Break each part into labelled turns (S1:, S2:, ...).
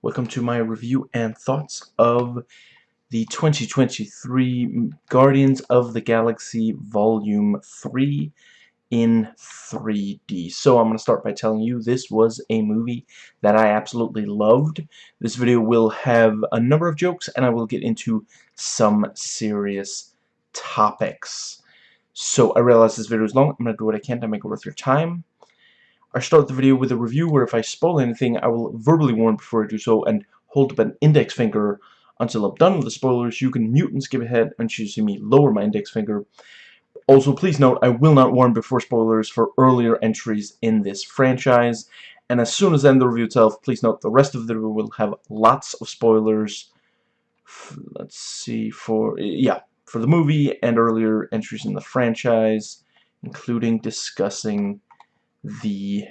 S1: Welcome to my review and thoughts of the 2023 Guardians of the Galaxy Volume 3 in 3D. So I'm going to start by telling you this was a movie that I absolutely loved. This video will have a number of jokes and I will get into some serious topics. So I realize this video is long. I'm going to do what I can to make it worth your time. I start the video with a review where if I spoil anything, I will verbally warn before I do so and hold up an index finger until I'm done with the spoilers. You can mute and skip ahead and choose to me lower my index finger. Also, please note, I will not warn before spoilers for earlier entries in this franchise. And as soon as I end the review itself, please note the rest of the review will have lots of spoilers. Let's see, for, yeah, for the movie and earlier entries in the franchise, including discussing the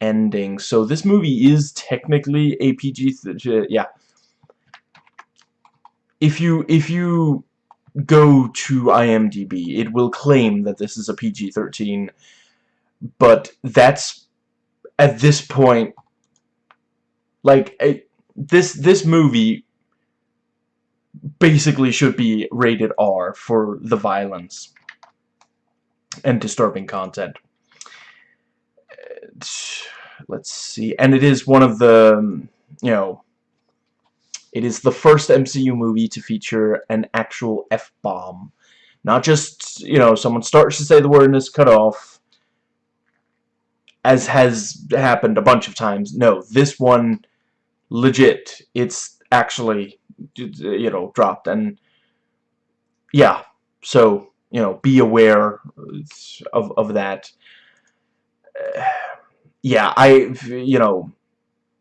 S1: ending. So this movie is technically a PG, yeah. If you if you go to IMDb, it will claim that this is a PG-13, but that's at this point like a, this this movie basically should be rated R for the violence and disturbing content let's see and it is one of the you know it is the first MCU movie to feature an actual F-bomb. Not just you know someone starts to say the word and is cut off as has happened a bunch of times. No this one legit it's actually you know dropped. And yeah so you know be aware of, of that yeah, I, you know,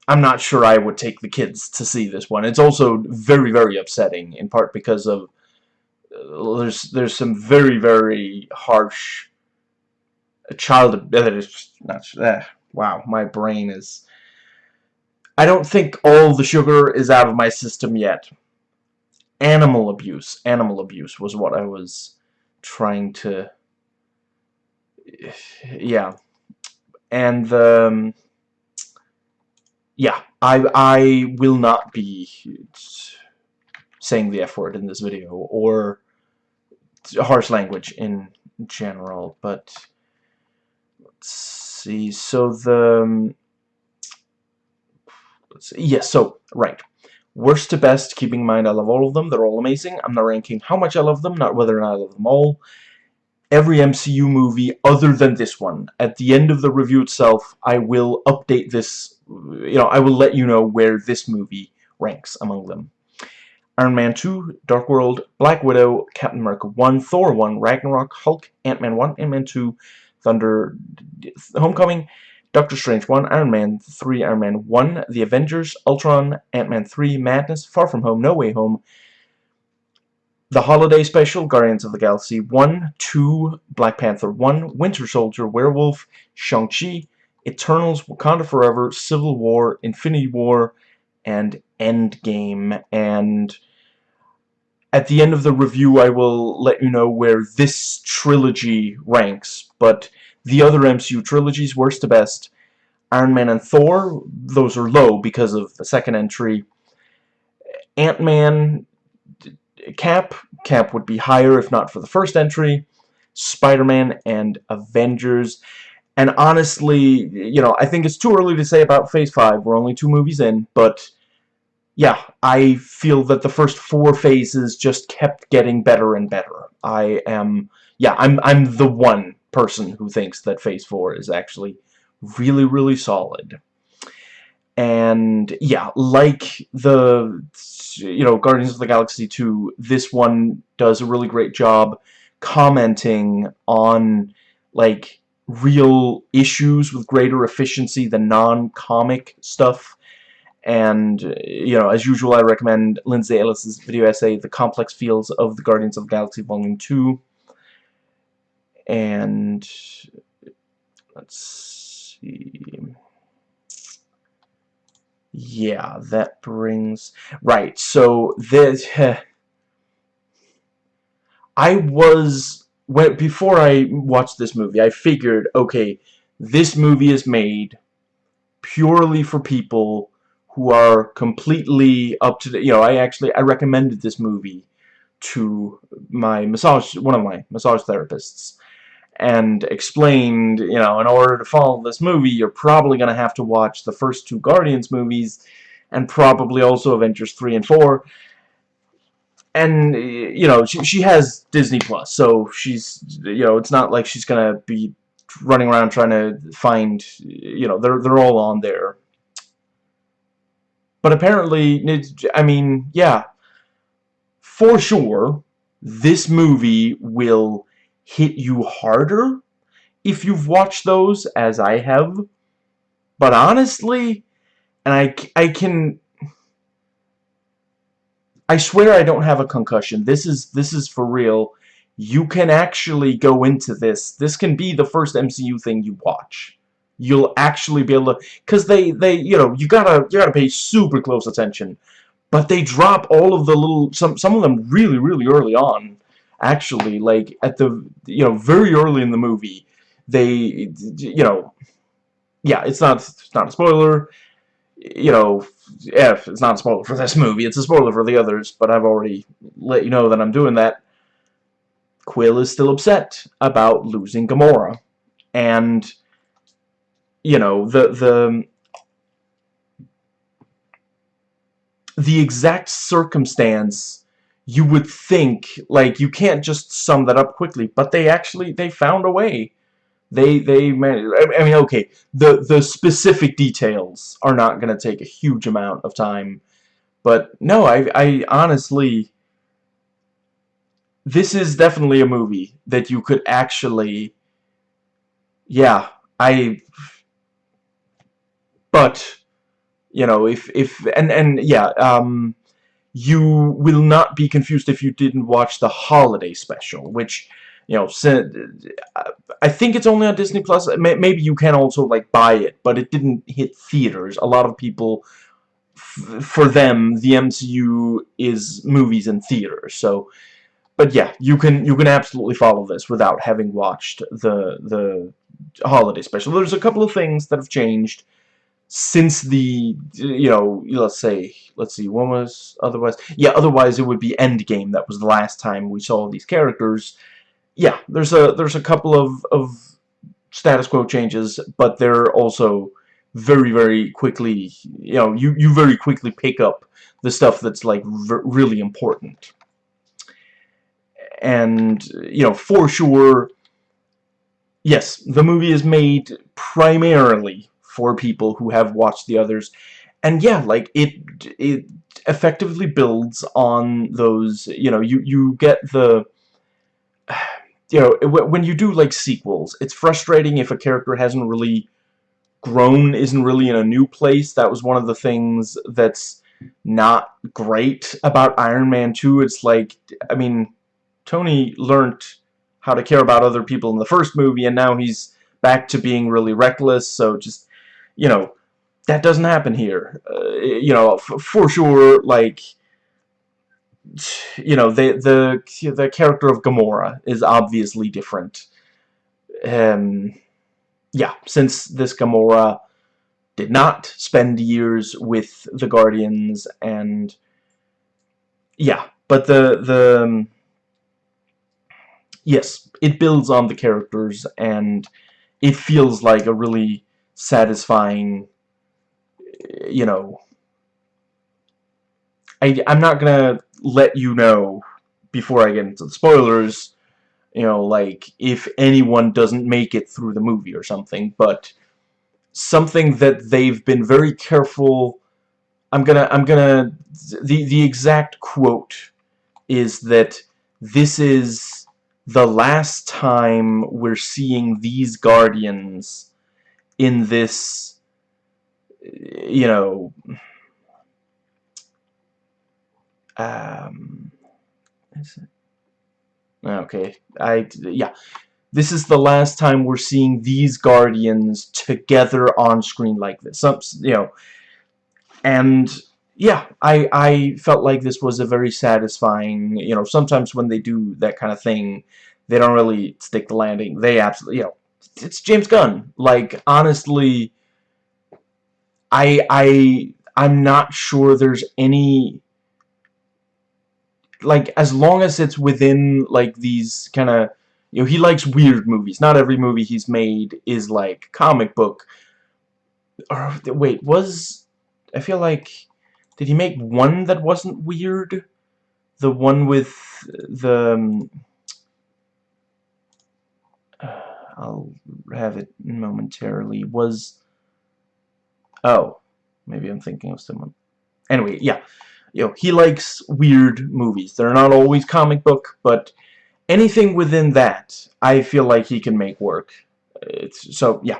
S1: I'm not sure I would take the kids to see this one. It's also very, very upsetting, in part because of uh, there's there's some very, very harsh child that is not uh, wow. My brain is. I don't think all the sugar is out of my system yet. Animal abuse, animal abuse was what I was trying to. Yeah and um, yeah, I I will not be saying the F word in this video or harsh language in general, but let's see. So the um, let's see. Yes, so right. Worst to best, keeping in mind I love all of them. They're all amazing. I'm not ranking how much I love them, not whether or not I love them all every MCU movie other than this one. At the end of the review itself, I will update this, you know, I will let you know where this movie ranks among them. Iron Man 2, Dark World, Black Widow, Captain America 1, Thor 1, Ragnarok, Hulk, Ant-Man 1, Ant-Man 2, Thunder, Homecoming, Doctor Strange 1, Iron Man 3, Iron Man 1, The Avengers, Ultron, Ant-Man 3, Madness, Far From Home, No Way Home, the Holiday Special, Guardians of the Galaxy 1, 2, Black Panther 1, Winter Soldier, Werewolf, Shang-Chi, Eternals, Wakanda Forever, Civil War, Infinity War, and Endgame. And at the end of the review, I will let you know where this trilogy ranks. But the other MCU trilogies, worst to best, Iron Man and Thor, those are low because of the second entry. Ant-Man Cap. Cap would be higher if not for the first entry. Spider-Man and Avengers. And honestly, you know, I think it's too early to say about Phase 5. We're only two movies in, but yeah, I feel that the first four phases just kept getting better and better. I am, yeah, I'm, I'm the one person who thinks that Phase 4 is actually really, really solid and yeah like the you know Guardians of the Galaxy 2 this one does a really great job commenting on like real issues with greater efficiency than non-comic stuff. And you know as usual I recommend Lindsay Ellis's video essay The Complex Fields of the Guardians of the Galaxy Volume 2 and let's see yeah, that brings... Right, so this... I was... When, before I watched this movie, I figured, okay, this movie is made purely for people who are completely up to the, you know, I actually, I recommended this movie to my massage, one of my massage therapists, and explained, you know, in order to follow this movie, you're probably going to have to watch the first two Guardians movies, and probably also Avengers 3 and 4, and, you know, she, she has Disney Plus, so she's, you know, it's not like she's going to be running around trying to find, you know, they're, they're all on there. But apparently, I mean, yeah, for sure, this movie will hit you harder if you've watched those, as I have. But honestly, and I, I can... I swear I don't have a concussion. This is this is for real. You can actually go into this. This can be the first MCU thing you watch. You'll actually be able to, because they they you know you gotta you gotta pay super close attention but they drop all of the little some some of them really really early on actually like at the you know very early in the movie they you know yeah it's not it's not a spoiler. You know if it's not a spoiler for this movie. It's a spoiler for the others but I've already let you know that I'm doing that. Quill is still upset about losing Gamora. And you know the the the exact circumstance you would think like you can't just sum that up quickly but they actually they found a way. They they I mean okay the the specific details are not going to take a huge amount of time but no I I honestly this is definitely a movie that you could actually yeah I but you know if if and and yeah um you will not be confused if you didn't watch the holiday special which you know I think it's only on Disney Plus. Maybe you can also like buy it but it didn't hit theaters. A lot of people for them the MCU is movies in theaters so but yeah you can you can absolutely follow this without having watched the the holiday special. There's a couple of things that have changed since the you know let's say let's see when was otherwise yeah otherwise it would be Endgame that was the last time we saw these characters. Yeah there's a there's a couple of of status quo changes but they're also very very quickly you know you you very quickly pick up the stuff that's like really important. And you know for sure yes the movie is made primarily for people who have watched the others. And yeah like it it effectively builds on those you know you you get the you know when you do like sequels it's frustrating if a character hasn't really grown isn't really in a new place. That was one of the things that's not great about Iron Man 2 it's like I mean Tony learned how to care about other people in the first movie and now he's back to being really reckless. So just you know, that doesn't happen here. Uh, you know, for sure, like, you know, the the the character of Gamora is obviously different. Um, yeah, since this Gamora did not spend years with the Guardians, and yeah, but the the um, yes, it builds on the characters, and it feels like a really satisfying, you know, I, I'm not gonna let you know before I get into the spoilers, you know, like, if anyone doesn't make it through the movie or something, but something that they've been very careful, I'm gonna, I'm gonna, the, the exact quote is that this is the last time we're seeing these Guardians in this, you know, um, is it? okay, I, yeah, this is the last time we're seeing these Guardians together on screen like this. Some, you know, and yeah, I I felt like this was a very satisfying. You know, sometimes when they do that kind of thing, they don't really stick the landing. They absolutely, you know, it's James Gunn. Like honestly, I I I'm not sure there's any like as long as it's within like these kind of you know he likes weird movies. Not every movie he's made is like comic book. Or wait was I feel like did he make one that wasn't weird? The one with the um, uh, I'll have it momentarily was oh maybe I'm thinking of someone anyway yeah you know, he likes weird movies. They're not always comic book, but anything within that, I feel like he can make work. It's, so, yeah.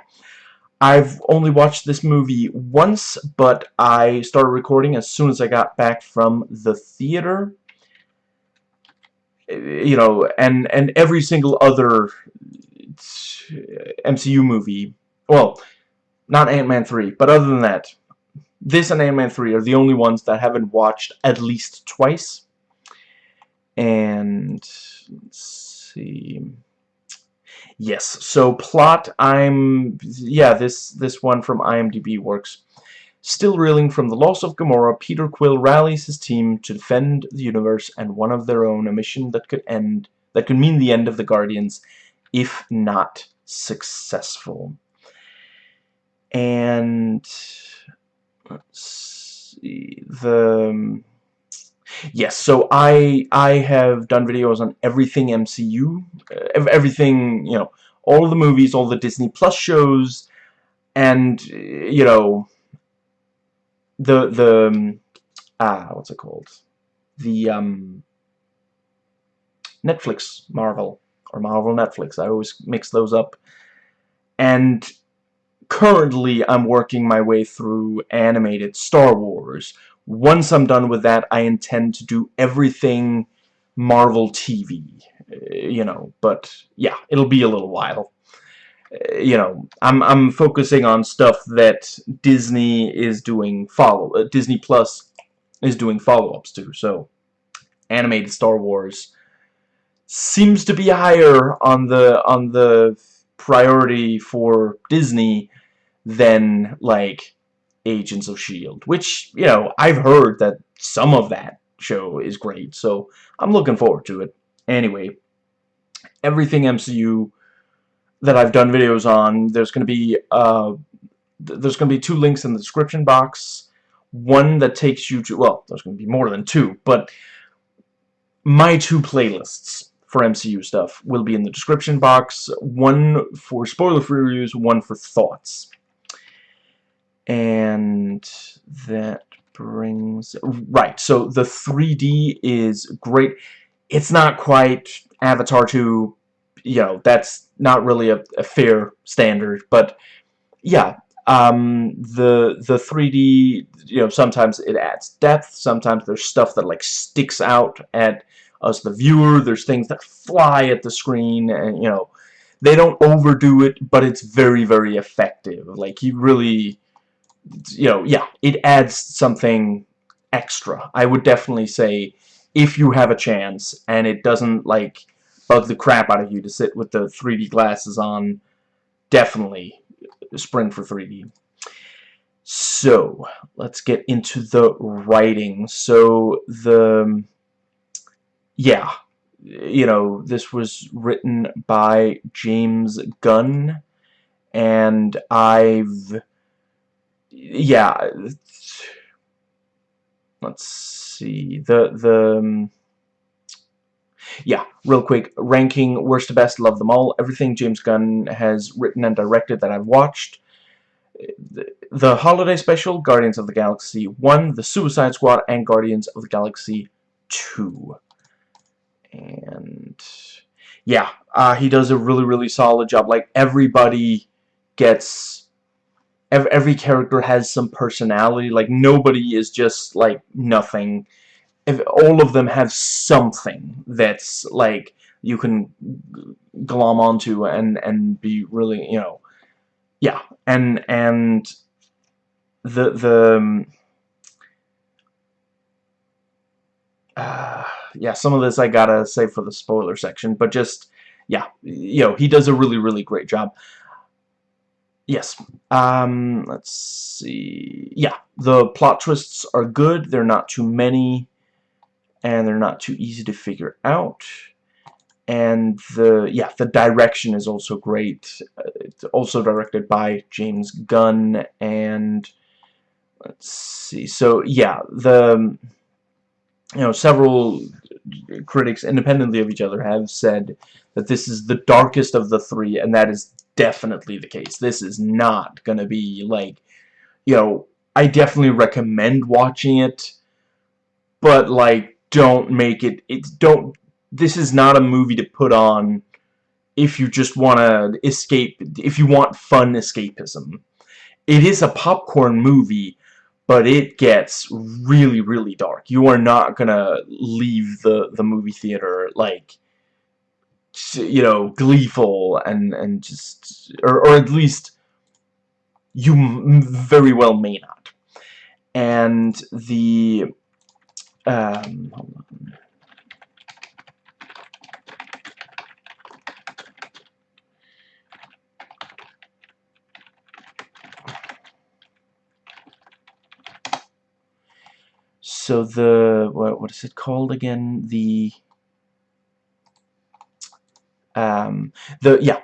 S1: I've only watched this movie once, but I started recording as soon as I got back from the theater. Eh, you know, and, and every single other Uh, MCU movie, well, not Ant-Man 3, but other than that, this and Ant-Man 3 are the only ones that haven't watched at least twice. And let's see. Yes, so plot I'm yeah, this this one from IMDb works. Still reeling from the loss of Gamora, Peter Quill rallies his team to defend the universe and one of their own, a mission that could end that could mean the end of the Guardians if not successful. And let's see the yes so I I have done videos on everything MCU uh, everything you know all the movies all the Disney Plus shows and you know the the ah what's it called the um Netflix Marvel or Marvel Netflix I always mix those up and currently I'm working my way through animated Star Wars. Once I'm done with that, I intend to do everything Marvel TV, uh, you know, but yeah, it'll be a little while. Uh, you know, I'm I'm focusing on stuff that Disney is doing follow uh, Disney Plus is doing follow-ups to. So, animated Star Wars seems to be higher on the on the priority for Disney than like Agents of S.H.I.E.L.D. Which, you know, I've heard that some of that show is great, so I'm looking forward to it. Anyway, everything MCU that I've done videos on, there's going to be, uh, th there's going to be two links in the description box. One that takes you to, well, there's going to be more than two, but my two playlists for MCU stuff will be in the description box. One for spoiler-free reviews, one for thoughts. And that brings... Right, so the 3D is great. It's not quite Avatar 2, you know, that's not really a, a fair standard, but yeah, um, the the 3D, you know, sometimes it adds depth, sometimes there's stuff that like sticks out at us, the viewer, there's things that fly at the screen, and you know, they don't overdo it, but it's very, very effective. Like, you really, you know, yeah, it adds something extra. I would definitely say if you have a chance and it doesn't, like, bug the crap out of you to sit with the 3D glasses on, definitely spring for 3D. So, let's get into the writing. So, the... Yeah, you know, this was written by James Gunn, and I've yeah let's see the the um, yeah real quick ranking worst to best love them all everything James Gunn has written and directed that I've watched. The, holiday special Guardians of the Galaxy 1 the Suicide Squad and Guardians of the Galaxy 2 and yeah uh, he does a really really solid job like everybody gets every, every character has some personality. Like, nobody is just, like, nothing. If all of them have something that's, like, you can glom onto and, and be really, you know, yeah. And, and the, the, um, uh, yeah, some of this I gotta say for the spoiler section, but just, yeah, you know, he does a really, really great job. yes. Um, let's see. Yeah, the plot twists are good. They're not too many, and they're not too easy to figure out. And the yeah, the direction is also great. It's also directed by James Gunn, and let's see. So yeah, the you know several critics independently of each other have said that this is the darkest of the three, and that is definitely the case. This is not going to be, like, you know, I definitely recommend watching it, but, like, don't make it, it's, don't, this is not a movie to put on if you just want to escape, if you want fun escapism. It is a popcorn movie, but it gets really, really dark. You are not gonna leave the, the movie theater, like, you know, gleeful and, and just, or, or at least you very well may not. And the, um, So the, what, what is it called again? The, um, the yeah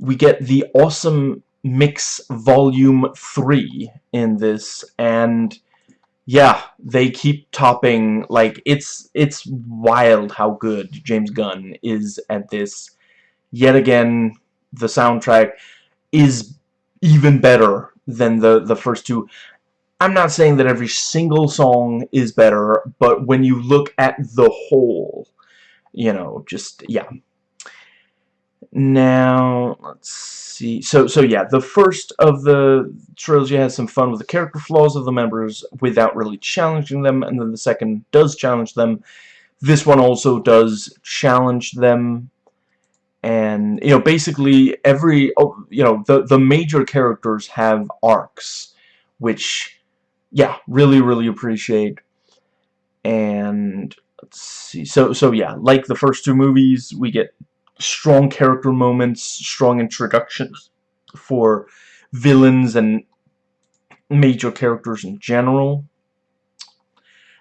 S1: we get the awesome mix volume 3 in this and yeah they keep topping like it's it's wild how good James Gunn is at this yet again the soundtrack is even better than the the first two I'm not saying that every single song is better but when you look at the whole you know just yeah now, let's see. So, so yeah, the first of the trilogy has some fun with the character flaws of the members without really challenging them, and then the second does challenge them. This one also does challenge them, and you know, basically every oh, you know the the major characters have arcs, which yeah, really really appreciate. And let's see. So so yeah, like the first two movies, we get strong character moments, strong introductions for villains and major characters in general.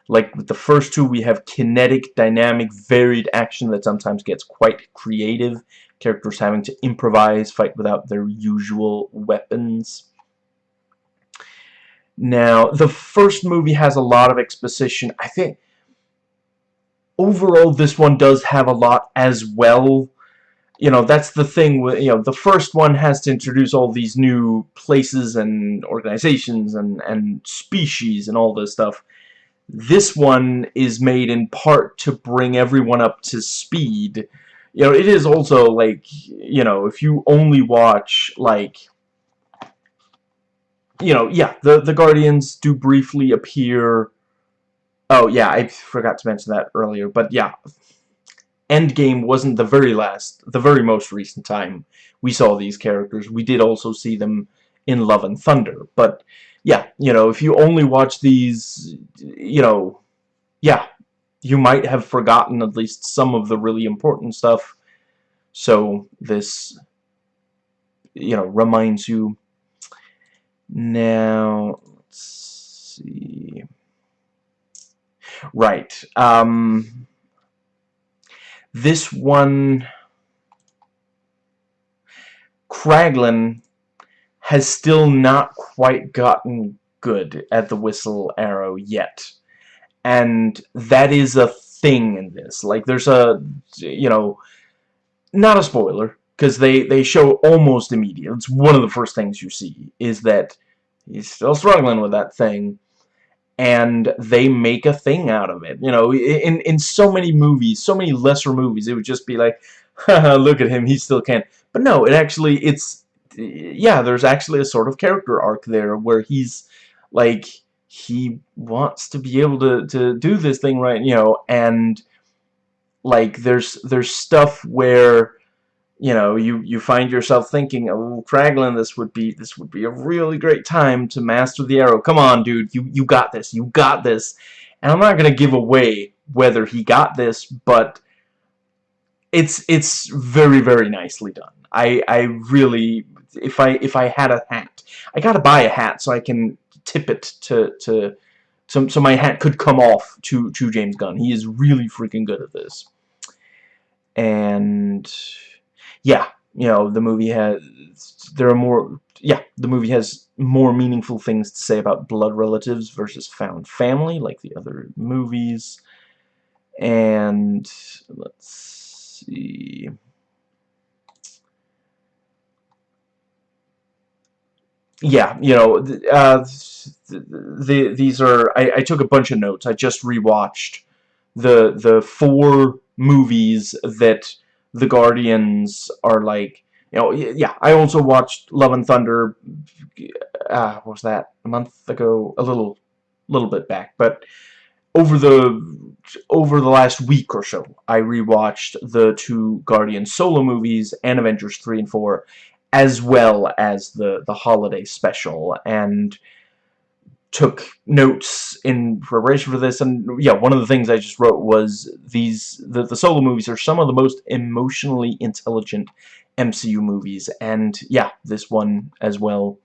S1: Like with the first two, we have kinetic, dynamic, varied action that sometimes gets quite creative. Characters having to improvise, fight without their usual weapons. Now, the first movie has a lot of exposition. I think overall this one does have a lot as well you know, that's the thing with, you know, the first one has to introduce all these new places and organizations and, and species and all this stuff. This one is made in part to bring everyone up to speed. You know, it is also, like, you know, if you only watch, like, you know, yeah, the, the Guardians do briefly appear. Oh, yeah, I forgot to mention that earlier. But, yeah, Endgame wasn't the very last, the very most recent time we saw these characters. We did also see them in Love and Thunder. But, yeah, you know, if you only watch these, you know, yeah, you might have forgotten at least some of the really important stuff. So, this, you know, reminds you. Now, let's see. Right. Um, this one, Kraglin has still not quite gotten good at the whistle arrow yet. And that is a thing in this. Like, there's a, you know, not a spoiler, because they, they show almost immediate. It's one of the first things you see, is that he's still struggling with that thing and they make a thing out of it. You know, in in so many movies, so many lesser movies, it would just be like, look at him, he still can't. But no, it actually, it's, yeah, there's actually a sort of character arc there where he's, like, he wants to be able to, to do this thing right, you know, and, like, there's, there's stuff where, you know, you you find yourself thinking, "Oh, Kraglin, this would be this would be a really great time to master the arrow. Come on, dude, you you got this. You got this." And I'm not gonna give away whether he got this, but it's it's very very nicely done. I I really if I if I had a hat. I gotta buy a hat so I can tip it to to so so my hat could come off to to James Gunn. He is really freaking good at this. And yeah, you know, the movie has there are more yeah, the movie has more meaningful things to say about blood relatives versus found family like the other movies. And let's see yeah, you know, uh, the, these are, I, I took a bunch of notes. I just rewatched the, the four movies that the Guardians are like, you know, yeah, I also watched Love and Thunder, uh, what was that, a month ago, a little, little bit back, but over the, over the last week or so, I rewatched the two Guardian solo movies and Avengers 3 and 4, as well as the the holiday special and took notes in preparation for this and yeah one of the things I just wrote was these the, the solo movies are some of the most emotionally intelligent MCU movies and yeah this one as well.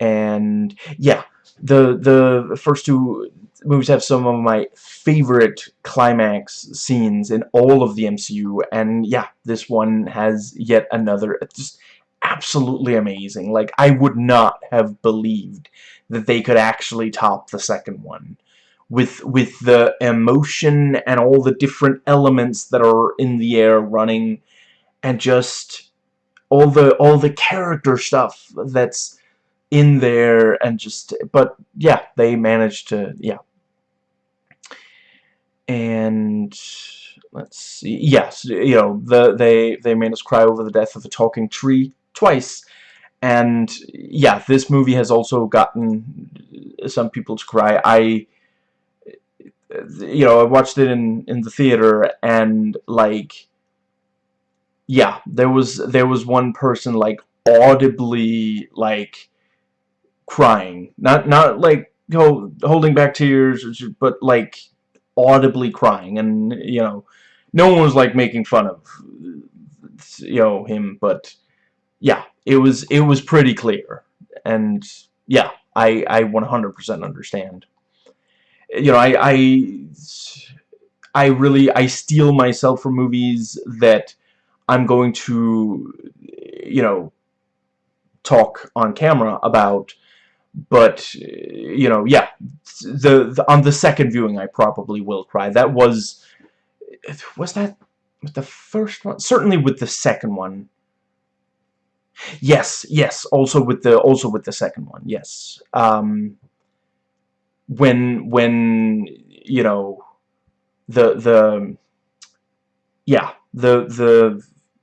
S1: And yeah the the first two movies have some of my favorite climax scenes in all of the MCU and yeah this one has yet another just absolutely amazing. Like I would not have believed that they could actually top the second one with with the emotion and all the different elements that are in the air running and just all the all the character stuff that's in there and just but yeah they managed to yeah. And let's see yes you know the they they made us cry over the death of the talking tree twice. And yeah this movie has also gotten some people to cry. I you know I watched it in in the theater and like yeah there was there was one person like audibly like crying. Not not like holding back tears but like audibly crying. And you know no one was like making fun of you know him but yeah it was it was pretty clear. And yeah I I 100% understand. You know I I I really I steel myself from movies that I'm going to you know talk on camera about. But you know yeah the, the, on the second viewing I probably will cry. That was was that with the first one? Certainly with the second one yes yes also with the also with the second one yes um when when you know the the yeah the the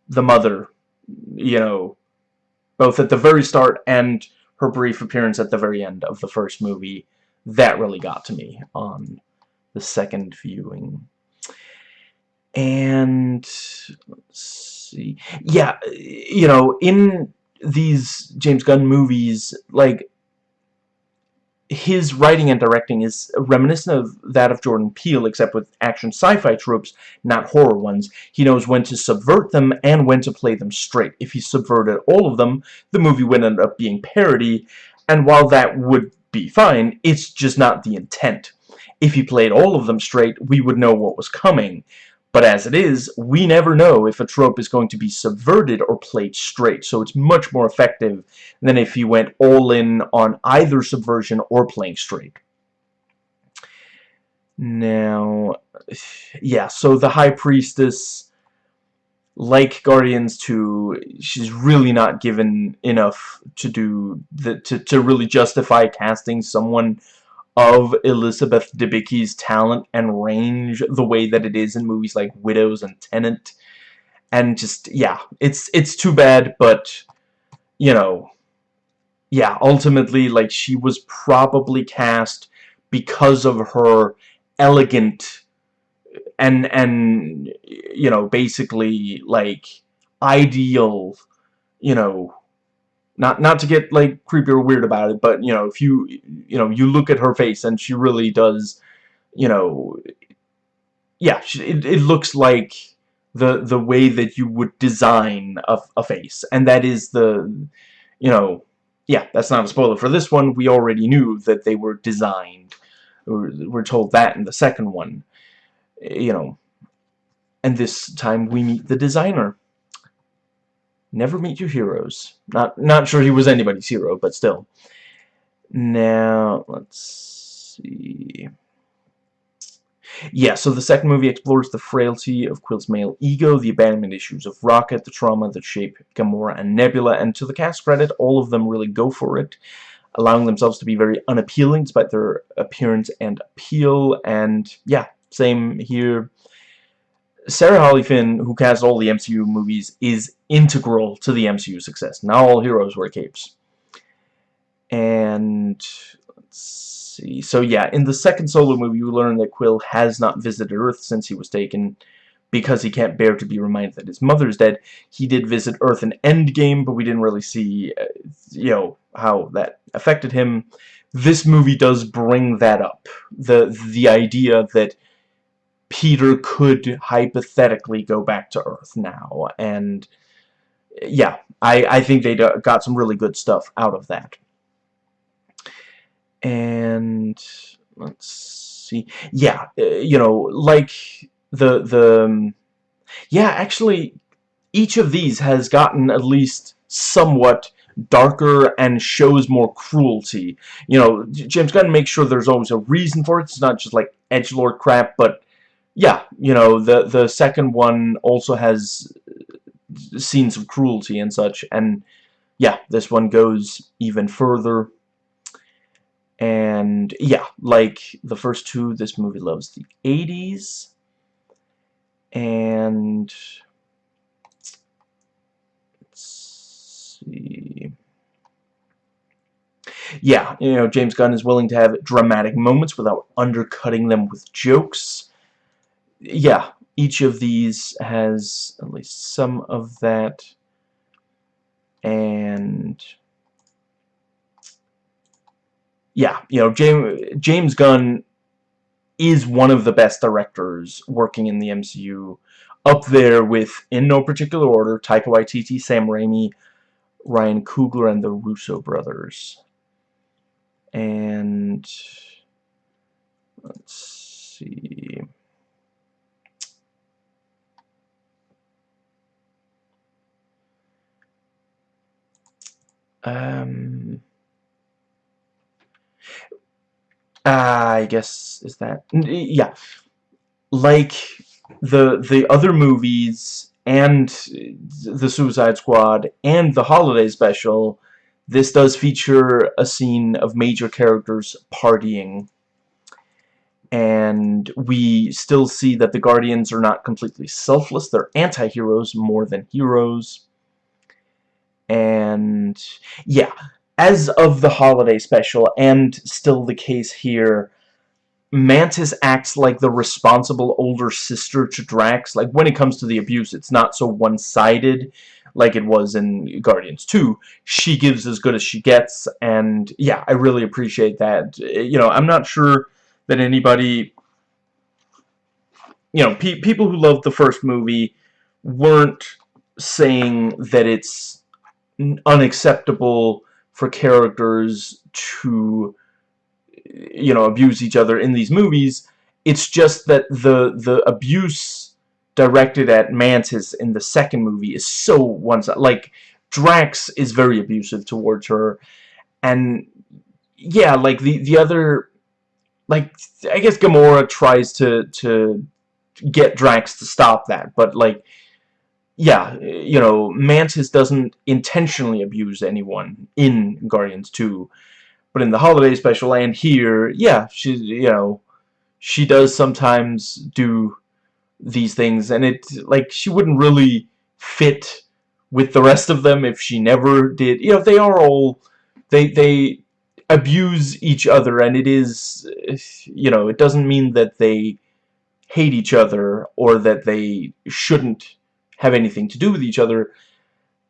S1: the mother you know both at the very start and her brief appearance at the very end of the first movie, that really got to me on the second viewing. And, yeah, you know, in these James Gunn movies, like, his writing and directing is reminiscent of that of Jordan Peele, except with action sci-fi tropes, not horror ones. He knows when to subvert them and when to play them straight. If he subverted all of them, the movie would end up being parody, and while that would be fine, it's just not the intent. If he played all of them straight, we would know what was coming. But as it is, we never know if a trope is going to be subverted or played straight, so it's much more effective than if he went all in on either subversion or playing straight. Now, yeah, so the High Priestess, like Guardians 2, she's really not given enough to do, the, to, to really justify casting someone of Elizabeth Debicki's talent and range the way that it is in movies like Widows and Tenet. And just, yeah, it's it's too bad, but, you know, yeah, ultimately, like, she was probably cast because of her elegant and, and you know, basically, like, ideal, you know, not not to get like creepy or weird about it but you know if you you know you look at her face and she really does you know yeah she, it, it looks like the the way that you would design a, a face. And that is the you know yeah that's not a spoiler for this one. We already knew that they were designed we're, we're told that in the second one you know. And this time we meet the designer never meet your heroes. Not not sure he was anybody's hero but still. Now let's see. Yeah, so the second movie explores the frailty of Quill's male ego, the abandonment issues of Rocket, the trauma that shape Gamora and Nebula, and to the cast credit, all of them really go for it, allowing themselves to be very unappealing despite their appearance and appeal, and yeah, same here. Sarah Halley Finn, who cast all the MCU movies, is integral to the MCU success. Not all heroes wear capes. And let's see. So yeah, in the second solo movie, we learn that Quill has not visited Earth since he was taken because he can't bear to be reminded that his mother is dead. He did visit Earth in Endgame, but we didn't really see, uh, you know, how that affected him. This movie does bring that up. The, the idea that Peter could hypothetically go back to Earth now. And, yeah, I, I think they got some really good stuff out of that. And let's see. Yeah uh, you know like the the um, yeah actually each of these has gotten at least somewhat darker and shows more cruelty. You know James Gunn makes sure there's always a reason for it. It's not just like edge lord crap but yeah you know the the second one also has uh, scenes of cruelty and such and yeah this one goes even further and yeah, like the first two, this movie loves the 80s. And let's see. Yeah, you know, James Gunn is willing to have dramatic moments without undercutting them with jokes. Yeah, each of these has at least some of that. And yeah, you know, James, James Gunn is one of the best directors working in the MCU. Up there with, in no particular order, Taika Waititi, Sam Raimi, Ryan Coogler, and the Russo brothers. And let's see. Um I guess is that yeah. Like the the other movies and the Suicide Squad and the holiday special this does feature a scene of major characters partying. And we still see that the Guardians are not completely selfless. They're anti-heroes more than heroes and yeah as of the holiday special, and still the case here, Mantis acts like the responsible older sister to Drax. Like, when it comes to the abuse, it's not so one-sided like it was in Guardians 2. She gives as good as she gets, and yeah, I really appreciate that. You know, I'm not sure that anybody... You know, pe people who loved the first movie weren't saying that it's unacceptable for characters to you know abuse each other in these movies. It's just that the the abuse directed at Mantis in the second movie is so one sided like Drax is very abusive towards her. And yeah like the the other like I guess Gamora tries to to get Drax to stop that but like yeah, you know, Mantis doesn't intentionally abuse anyone in Guardians 2. But in the holiday special and here, yeah, she, you know, she does sometimes do these things. And it, like, she wouldn't really fit with the rest of them if she never did. You know, they are all, they, they abuse each other. And it is, you know, it doesn't mean that they hate each other or that they shouldn't have anything to do with each other.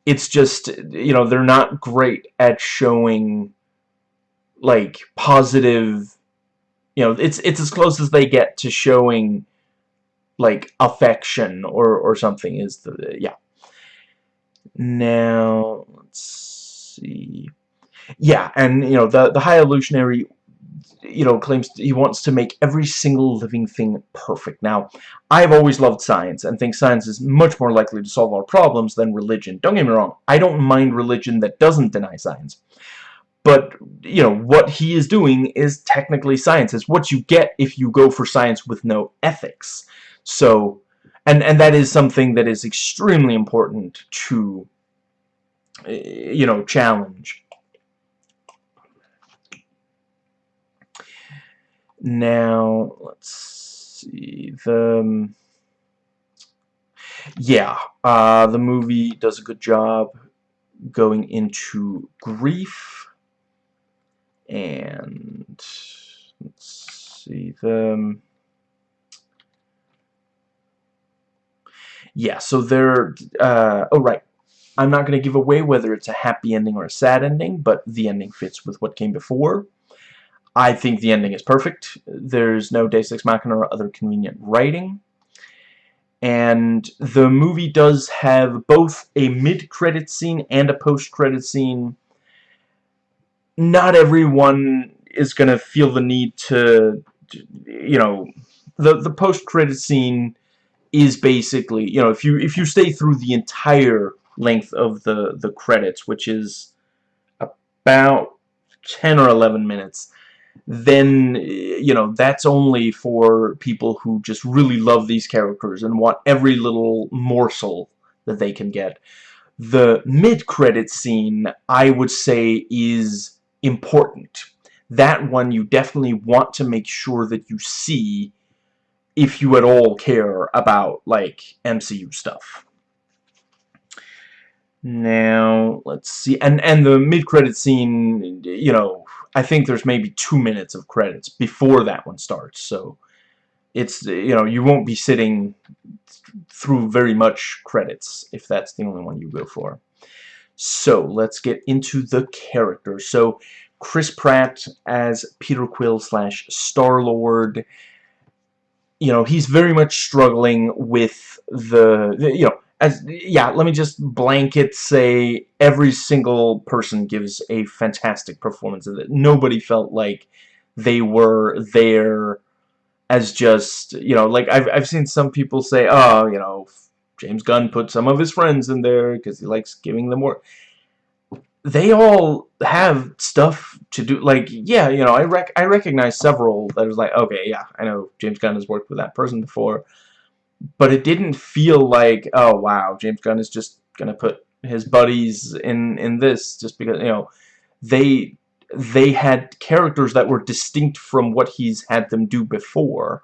S1: It's just, you know, they're not great at showing, like, positive, you know, it's, it's as close as they get to showing like affection or or something is the yeah now let's see yeah and you know the the high evolutionary you know claims he wants to make every single living thing perfect. Now I've always loved science and think science is much more likely to solve our problems than religion. Don't get me wrong I don't mind religion that doesn't deny science. But you know what he is doing is technically science. It's what you get if you go for science with no ethics. So and and that is something that is extremely important to eh, you know challenge now let's see the um, yeah uh, the movie does a good job going into grief and let's see the um, yeah so they're uh, oh right. I'm not going to give away whether it's a happy ending or a sad ending but the ending fits with what came before I think the ending is perfect. There's no Deus Ex Machina or other convenient writing. And the movie does have both a mid-credit scene and a post-credit scene. Not everyone is going to feel the need to, you know, the the post credit scene is basically, you know, if you if you stay through the entire length of the the credits, which is about 10 or 11 minutes, then you know that's only for people who just really love these characters and want every little morsel that they can get. The mid-credit scene, I would say, is important. That one you definitely want to make sure that you see if you at all care about, like, MCU stuff. Now, let's see. And, and the mid-credit scene, you know, I think there's maybe two minutes of credits before that one starts, so it's, you know, you won't be sitting through very much credits if that's the only one you go for. So, let's get into the characters. So, Chris Pratt as Peter Quill slash Star-Lord, you know, he's very much struggling with the, the, you know, as, yeah, let me just blanket say every single person gives a fantastic performance of it. Nobody felt like they were there as just, you know, like I've, I've seen some people say, oh, you know, James Gunn put some of his friends in there because he likes giving them more. They all have stuff to do. Like, yeah, you know, I rec I recognize several that was like, okay, yeah, I know James Gunn has worked with that person before, but it didn't feel like, oh wow, James Gunn is just gonna put his buddies in in this just because you know they they had characters that were distinct from what he's had them do before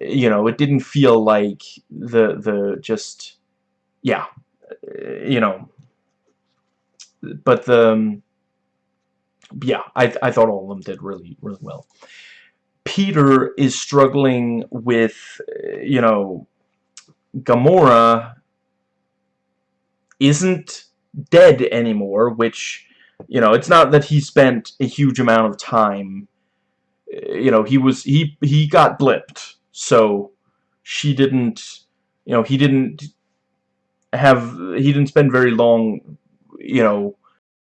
S1: you know, it didn't feel like the the just yeah, you know. But the um, yeah, I I thought all of them did really really well. Peter is struggling with uh, you know Gamora isn't dead anymore, which you know, it's not that he spent a huge amount of time uh, you know, he was he he got blipped. So she didn't you know he didn't have he didn't spend very long you know